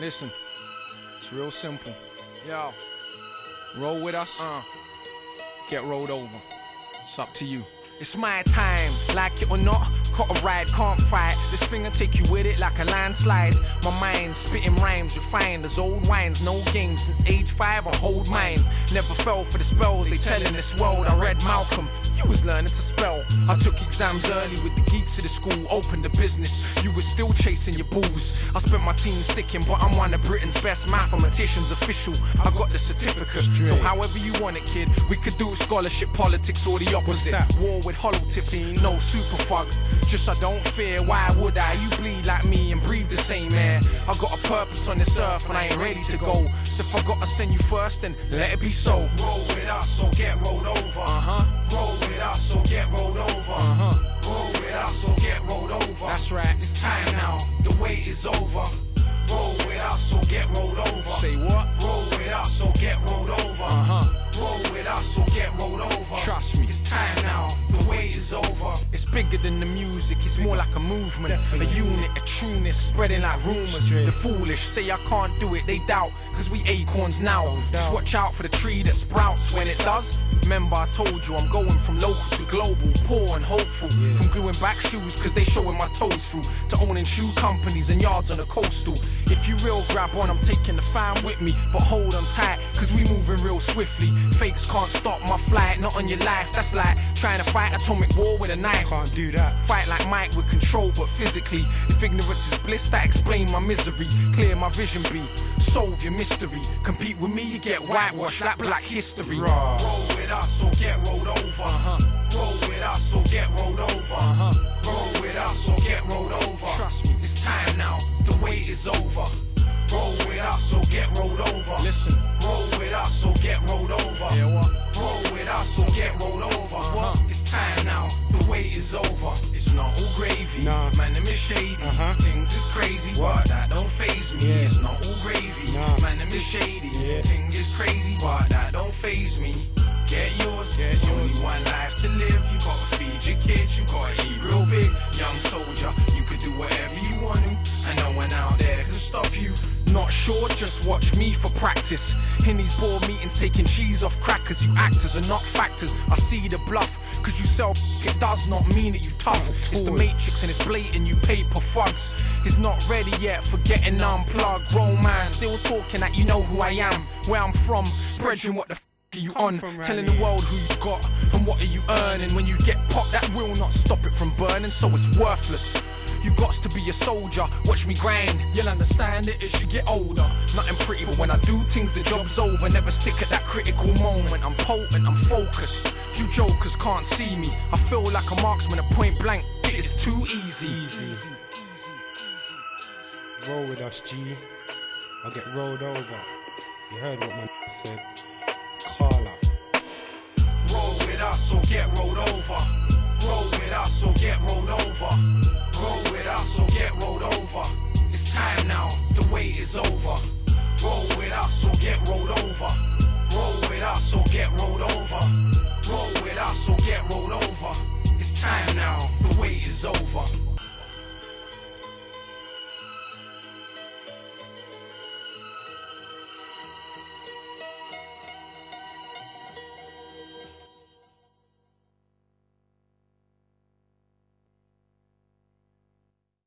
Listen, it's real simple. Yo, roll with us, uh, get rolled over. It's up to you. It's my time, like it or not. Caught a ride, can't fight. This finger take you with it like a landslide. My mind spitting rhymes, refined as old wines. No games since age five, I hold mine. Never fell for the spells they tell in this world. I read Malcolm, you was learning to spell. I took exams early with the geeks of the school, opened a business. You was still chasing your balls. I spent my team sticking, but I'm one of Britain's best mathematicians. Official, I got the certificate. So however you want it, kid, we could do scholarship, politics, or the opposite. War with hollow tips, no super fug. Just I don't fear, why would I? You bleed like me and breathe the same air. I got a purpose on this earth and I ain't ready to go. So if I gotta send you first, then let it be so. Roll with us or get wait is over. Roll with us or get rolled over. Say what? Roll with us or get rolled over. Uh huh. Roll with us or get rolled over. Trust me. It's time now. The wait is over. It's bigger than the music, it's more like a movement. A unit, a trueness, spreading like rumors. The foolish say I can't do it, they doubt, cause we acorns now. Just watch out for the tree that sprouts when it does. Remember, I told you I'm going from local to global, poor and hopeful. From gluing back shoes, cause they showing my toes through, to owning shoe companies and yards on the coastal. If you real grab on, I'm taking the fam with me, but hold on tight, cause we moving real swiftly. Fakes can't stop my flight, not on your life. That's like trying to fight atomic war with a knife. Can't do that. Fight like Mike with control, but physically. If ignorance is bliss, that explain my misery. Clear my vision, be solve your mystery. Compete with me, you get whitewashed like black history. Roll with us or get rolled over. Uh-huh. Roll with us or get rolled over. Uh-huh. Roll with us or get rolled over. Trust me. Roll with us or get rolled over. Uh-huh. It's time now. The wait is over. It's not all gravy. Nah. Man, them is shady. Uh-huh. Things is crazy, What? but that don't phase me. Yeah. It's not all gravy. Nah. Man, them is shady. Yeah. Things is crazy, but that don't phase me. Get yours. Get There's yours. only one life to live. You gotta feed your kids. You gotta eat real big. Young soldier, you could do whatever you want to, and no one out there can stop you. Not sure, just watch me for practice. In these board meetings, taking cheese off crackers. You actors are not factors. I see the bluff, cause you sell it does not mean that you tough. It's the matrix and it's blatant, you paper thugs. It's not ready yet for getting unplugged. Grown man, still talking that you know who I am. Where I'm from, brethren, what the f are you on? Telling the world who you got and what are you earning. When you get popped, that will not stop it from burning, so it's worthless. You got to be a soldier, watch me grind. You'll understand it as you get older. Nothing pretty, but when I do things, the job's over. Never stick at that critical moment. I'm potent, I'm focused. You jokers can't see me. I feel like a marksman at point blank. Shit is too easy. Easy. Roll with us, G. I'll get rolled over. You heard what my said. Carla. Roll with us or get rolled over. Roll with us or get rolled over. Us or get rolled over. It's time now, the wait is over. Roll with us or get rolled over. Roll with us or get rolled over. Roll with us or get rolled over. It's time now, the wait is over.